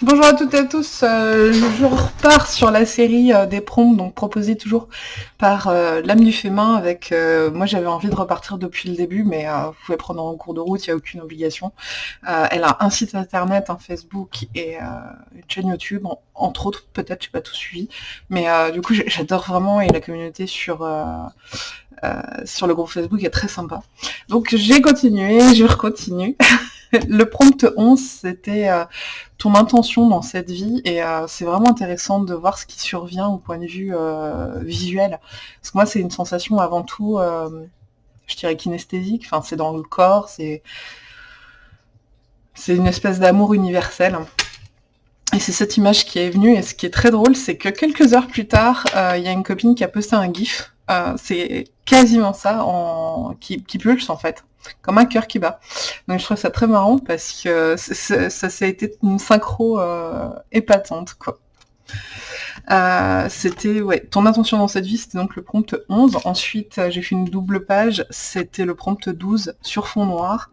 Bonjour à toutes et à tous, euh, je repars sur la série euh, des prompts, donc proposée toujours par euh, l'âme du fait main avec, moi j'avais envie de repartir depuis le début, mais vous pouvez prendre en cours de route, il n'y a aucune obligation. elle a un site internet, un Facebook et une chaîne YouTube, entre autres, peut-être, je n'ai pas tout suivi, mais du coup j'adore vraiment et la communauté sur... sur le groupe Facebook est très sympa. Donc j'ai continué, je continue. le prompt 11, c'était euh, ton intention dans cette vie, et euh, c'est vraiment intéressant de voir ce qui survient au point de vue euh, visuel. Parce que moi, c'est une sensation avant tout, je dirais kinesthésique, enfin c'est dans le corps, c'est une espèce d'amour universel. Et c'est cette image qui est venue, et ce qui est très drôle, c'est que quelques heures plus tard, il y a une copine qui a posté un gif, c'est quasiment ça, qui, qui pulse en fait comme un cœur qui bat. Donc je trouve ça très marrant parce que ça, a été une synchro euh, épatante quoi. Euh, c'était ouais, ton intention dans cette vie, c'était donc le prompt 11. Ensuite, euh, j'ai fait une double page, c'était le prompt 12 sur fond noir.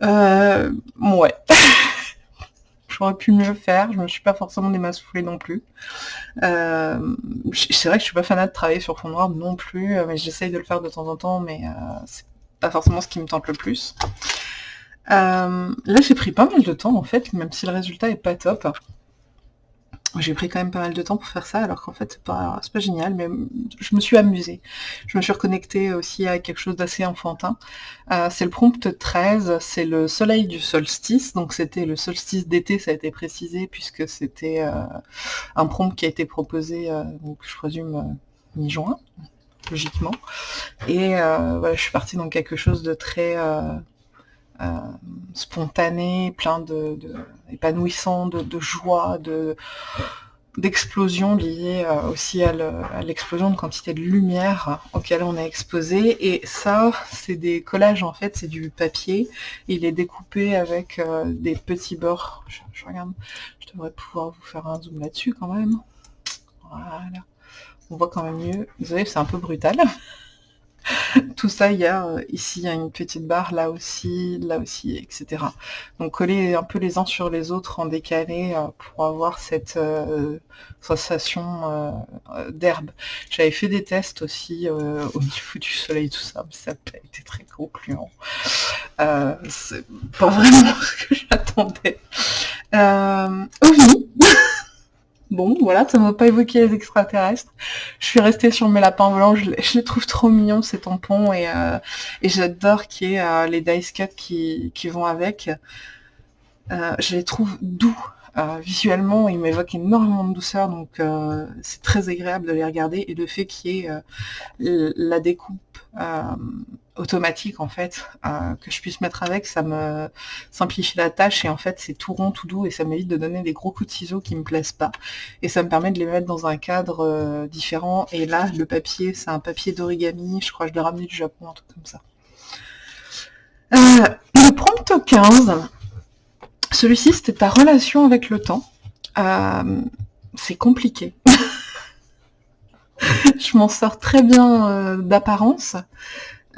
Ouais. J'aurais pu mieux faire, je me suis pas forcément masses non plus. C'est vrai que je suis pas fanat de travailler sur fond noir non plus, mais j'essaye de le faire de temps en temps, mais c'est pas forcément ce qui me tente le plus. Euh, là, j'ai pris pas mal de temps, en fait, même si le résultat est pas top. J'ai pris quand même pas mal de temps pour faire ça, alors qu'en fait, c'est pas, génial, mais je me suis amusée. Je me suis reconnectée aussi à quelque chose d'assez enfantin. Euh, c'est le prompt 13, c'est le soleil du solstice, donc c'était le solstice d'été, ça a été précisé, puisque c'était euh, un prompt qui a été proposé, donc, je présume, mi-juin logiquement. Et euh, voilà, je suis partie dans quelque chose de très euh, euh, spontané, plein de, épanouissant, de, joie, de d'explosion liée aussi à l'explosion de quantité de lumière auquel on est exposé. Et ça, c'est des collages en fait, c'est du papier. Il est découpé avec des petits bords. Je, je, regarde, je devrais pouvoir vous faire un zoom là-dessus quand même. Voilà on voit quand même mieux. Désolé, c'est un peu brutal. Tout ça, il y a euh, ici, une petite barre, là aussi, là aussi, etc. Donc coller un peu les uns sur les autres en décalé euh, pour avoir cette euh, sensation d'herbe. J'avais fait des tests aussi au niveau du soleil, tout ça, mais ça n'a pas été très concluant. c'est pas vraiment ce que j'attendais. Bon, voilà, ça m'a pas évoqué les extraterrestres. Je suis restée sur mes lapins blancs, je, les trouve trop mignons ces tampons et, euh, j'adore qu'il y ait euh, les dice cut qui, vont avec. Euh, je les trouve doux. visuellement, ils m'évoquent énormément de douceur, donc c'est très agréable de les regarder. Et le fait qu'il y ait la découpe automatique en fait euh, que je puisse mettre avec ça me simplifie la tâche et en fait c'est tout rond tout doux et ça m'évite de donner des gros coups de ciseaux qui me plaisent pas. Et ça me permet de les mettre dans un cadre euh, différent et là le papier c'est un papier d'origami je crois que je l'ai ramené du Japon un truc comme ça. Euh, le prompt 15 celui-ci c'était ta relation avec le temps. C'est compliqué. Je m'en sors très bien d'apparence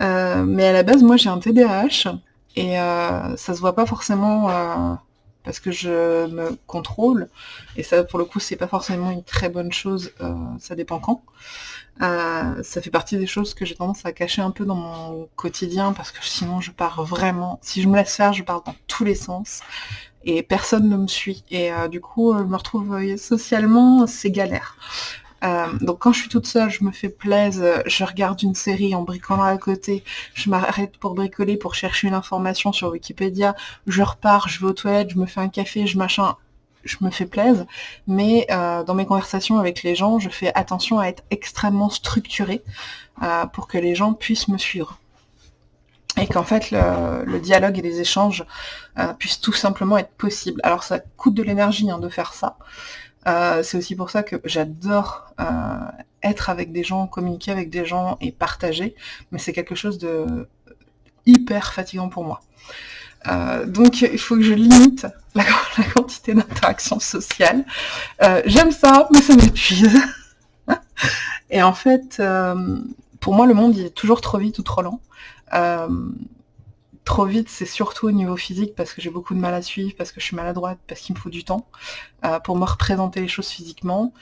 euh, mais à la base, moi j'ai un TDAH et euh, ça se voit pas forcément euh, parce que je me contrôle et ça pour le coup c'est pas forcément une très bonne chose, ça dépend quand. ça fait partie des choses que j'ai tendance à cacher un peu dans mon quotidien parce que sinon je pars vraiment, si je me laisse faire, je pars dans tous les sens et personne ne me suit. Et du coup, je me retrouve socialement, c'est galère. Euh, donc quand je suis toute seule, je me fais plaisir, je regarde une série en bricolant à côté, je m'arrête pour bricoler, pour chercher une information sur Wikipédia, je repars, je vais aux toilettes, je me fais un café, je machin, je me fais plaisir, mais euh, dans mes conversations avec les gens, je fais attention à être extrêmement structurée euh, pour que les gens puissent me suivre. Et qu'en fait, le, dialogue et les échanges puissent tout simplement être possibles. Alors ça coûte de l'énergie hein, de faire ça, euh, c'est aussi pour ça que j'adore euh, être avec des gens, communiquer avec des gens et partager, mais c'est quelque chose de hyper fatigant pour moi. Euh, donc il faut que je limite la, quantité d'interaction sociale. J'aime ça, mais ça m'épuise. et en fait, pour moi, le monde il est toujours trop vite ou trop lent trop vite, c'est surtout au niveau physique parce que j'ai beaucoup de mal à suivre, parce que je suis maladroite, parce qu'il me faut du temps euh, pour me représenter les choses physiquement.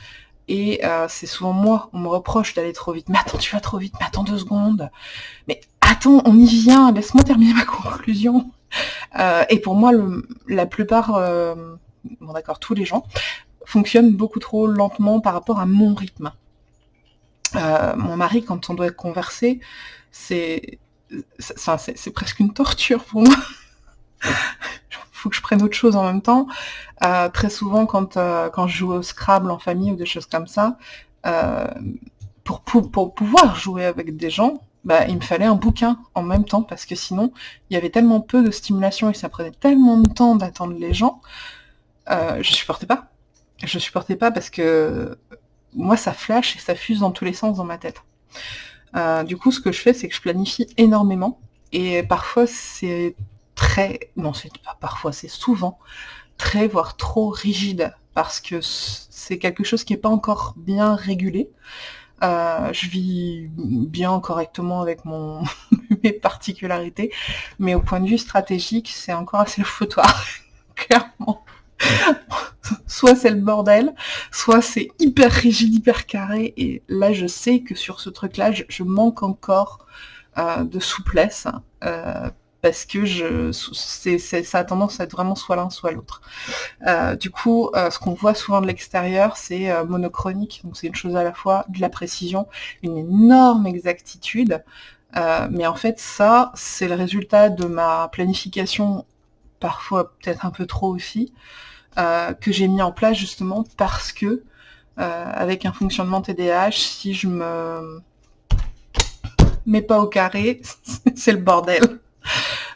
Et euh, c'est souvent moi, on me reproche d'aller trop vite. Mais attends, tu vas trop vite, mais attends deux secondes. Mais attends, on y vient, laisse-moi terminer ma conclusion. Euh, et pour moi, la plupart, bon d'accord, tous les gens, fonctionnent beaucoup trop lentement par rapport à mon rythme. mon mari, quand on doit converser, c'est c'est presque une torture pour moi. Faut que je prenne autre chose en même temps. Euh, très souvent, quand, euh, quand je joue au Scrabble en famille ou des choses comme ça, euh, pour, pour, pouvoir jouer avec des gens, bah, il me fallait un bouquin en même temps, parce que sinon, il y avait tellement peu de stimulation et ça prenait tellement de temps d'attendre les gens, je supportais pas. Je supportais pas parce que moi, ça flash et ça fuse dans tous les sens dans ma tête. Euh, du coup, ce que je fais, c'est que je planifie énormément. Et parfois, c'est très... Non, c'est pas parfois, c'est souvent très, voire trop rigide. Parce que c'est quelque chose qui n'est pas encore bien régulé. Euh, je vis bien correctement avec mon mes particularités, mais au point de vue stratégique, c'est encore assez le foutoir, clairement. Soit c'est le bordel, soit c'est hyper rigide, hyper carré, et là je sais que sur ce truc-là, je, manque encore euh, de souplesse, euh, parce que ça a tendance à être vraiment soit l'un, soit l'autre. Euh, du coup, ce qu'on voit souvent de l'extérieur, c'est monochronique, donc c'est une chose à la fois de la précision, une énorme exactitude, mais en fait ça, c'est le résultat de ma planification parfois peut-être un peu trop aussi, que j'ai mis en place justement parce que euh, avec un fonctionnement TDAH, si je me mets pas au carré, c'est le bordel.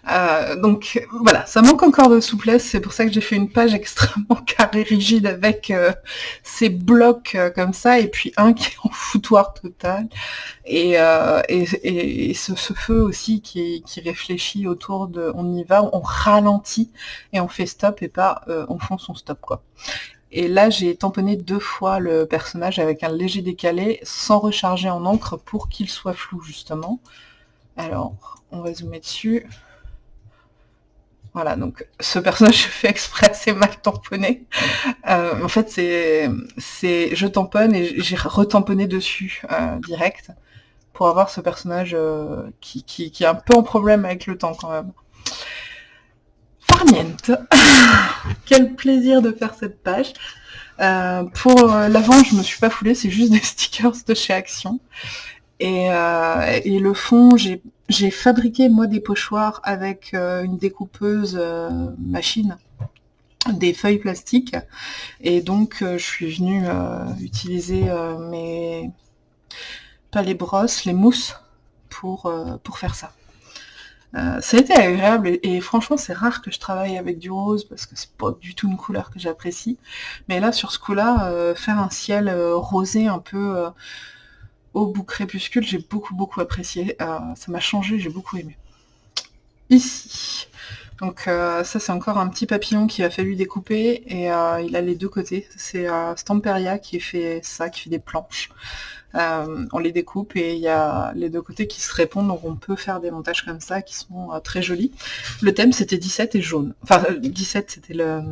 Euh, donc voilà, ça manque encore de souplesse, c'est pour ça que j'ai fait une page extrêmement carré rigide avec euh, ces blocs euh, comme ça, et puis un qui est en foutoir total, et, et, ce, feu aussi qui, qui, réfléchit autour de on y va, on ralentit et on fait stop et pas on fonce son stop quoi. Et là, j'ai tamponné deux fois le personnage avec un léger décalé, sans recharger en encre pour qu'il soit flou, justement. Alors, on va zoomer dessus. Voilà, donc ce personnage je fais exprès, c'est mal tamponné. Euh, en fait, c'est, je tamponne et j'ai retamponné dessus euh, direct pour avoir ce personnage euh, qui, qui, est un peu en problème avec le temps quand même. Farniente Quel plaisir de faire cette page Pour l'avant, je me suis pas foulée, c'est juste des stickers de chez Action. Et, et le fond, j'ai j'ai fabriqué moi des pochoirs avec euh, une découpeuse euh, machine, des feuilles plastiques, et donc euh, je suis venue utiliser mes pas les brosses, les mousses pour, pour faire ça. ça a été agréable et, et franchement c'est rare que je travaille avec du rose parce que c'est pas du tout une couleur que j'apprécie. Mais là sur ce coup-là, faire un ciel rosé un peu au bout crépuscule, j'ai beaucoup beaucoup apprécié. Euh, ça m'a changé, j'ai beaucoup aimé. Ici. Donc euh, ça c'est encore un petit papillon qui a fallu découper et euh, il a les deux côtés. C'est Stamperia qui fait ça, qui fait des planches. on les découpe et il y a les deux côtés qui se répondent, donc on peut faire des montages comme ça qui sont très jolis. Le thème c'était 17 et jaune. Enfin 17 c'était le,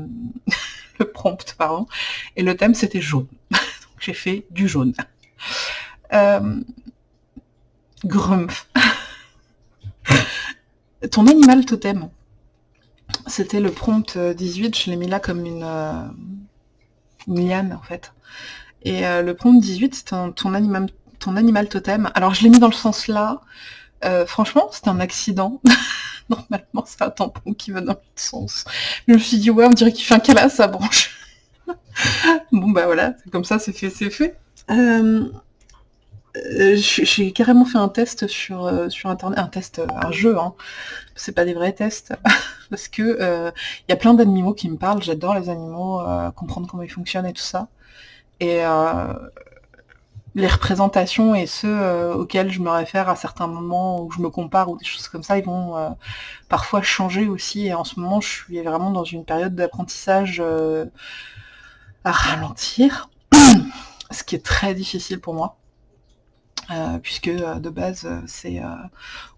le prompt, pardon. Et le thème c'était jaune. donc j'ai fait du jaune. Euh, Grumpf. Ton animal totem. C'était le prompt 18, je l'ai mis là comme une, euh, liane en fait. Et euh, le prompt 18, c'est ton, animal, ton animal totem. Alors je l'ai mis dans le sens là. franchement, c'est un accident. Normalement, c'est un tampon qui va dans l'autre sens. Je me suis dit, ouais, on dirait qu'il fait un câlin sa branche. bon, bah voilà, comme ça, c'est fait, c'est fait. Euh, j'ai carrément fait un test sur, euh, sur internet, un test, un jeu, hein. c'est pas des vrais tests, parce que il euh, y a plein d'animaux qui me parlent, j'adore les animaux, comprendre comment ils fonctionnent et tout ça. Et les représentations et ceux auxquels je me réfère à certains moments où je me compare ou des choses comme ça, ils vont parfois changer aussi. Et en ce moment, je suis vraiment dans une période d'apprentissage à ralentir, ce qui est très difficile pour moi. Puisque de base, c'est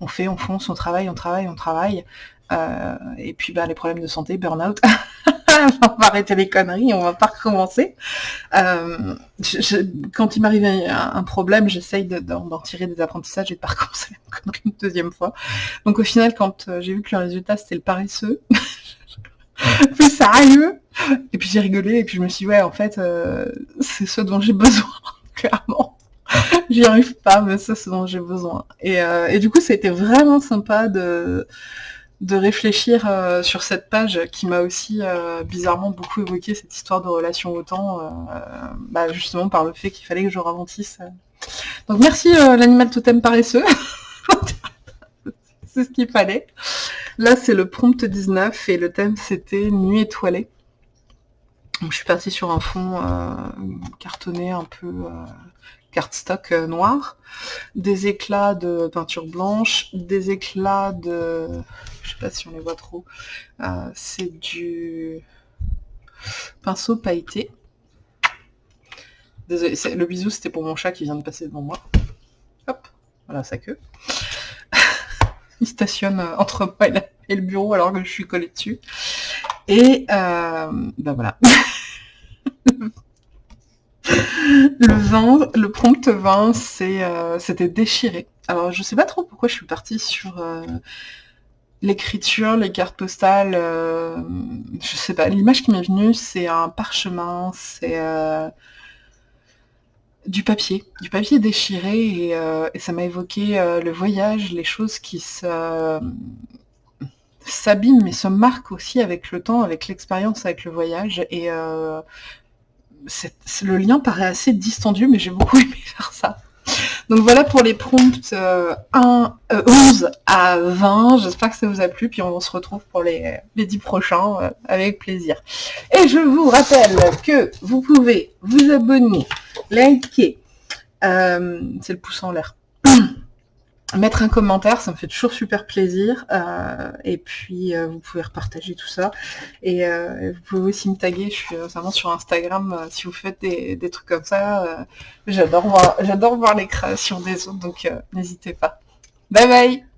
on fait, on fonce, on travaille, on travaille, on travaille. et puis bah, les problèmes de santé, burn-out. on va arrêter les conneries, on va pas recommencer. Euh, quand il m'arrive un, problème, j'essaye d'en tirer des apprentissages et de pas recommencer la connerie une deuxième fois. Donc au final, quand euh, j'ai vu que le résultat c'était le paresseux, plus sérieux, et puis j'ai rigolé, et puis je me suis dit, ouais, en fait, euh, c'est ce dont j'ai besoin, clairement. J'y arrive pas, mais c'est ce dont j'ai besoin. Et, et du coup, ça a été vraiment sympa de de réfléchir euh, sur cette page qui m'a aussi euh, bizarrement beaucoup évoqué cette histoire de relation au temps, euh, bah, justement par le fait qu'il fallait que je ralentisse. Donc merci l'animal totem paresseux. c'est ce qu'il fallait. Là c'est le prompt 19 et le thème c'était nuit étoilée. Donc je suis partie sur un fond cartonné un peu cardstock noir, des éclats de peinture blanche, des éclats de je sais pas si on les voit trop, euh, c'est du pinceau pailleté. Désolé, le bisou c'était pour mon chat qui vient de passer devant moi. Hop, voilà sa queue. Il stationne euh, entre moi et le bureau alors que je suis collée dessus. Et euh, ben voilà. le vin, le prompt vin, c'était déchiré. Alors je sais pas trop pourquoi je suis partie sur l'écriture, les cartes postales, euh, je sais pas, l'image qui m'est venue, c'est un parchemin, c'est euh, du papier, du papier déchiré, et, euh, ça m'a évoqué le voyage, les choses qui s'abîment, mais se marquent aussi avec le temps, avec l'expérience, avec le voyage, et le lien paraît assez distendu, mais j'ai beaucoup aimé faire ça. Donc voilà pour les prompts 1, euh, 11 euh, à 20. J'espère que ça vous a plu. Puis on se retrouve pour les, les 10 prochains euh, avec plaisir. Et je vous rappelle que vous pouvez vous abonner, liker, c'est le pouce en l'air, mettre un commentaire, ça me fait toujours super plaisir. Euh, et puis euh, vous pouvez repartager tout ça. Et euh, vous pouvez aussi me taguer, je suis notamment sur Instagram si vous faites des, des trucs comme ça. j'adore voir, j'adore voir les créations des autres, donc n'hésitez pas. Bye bye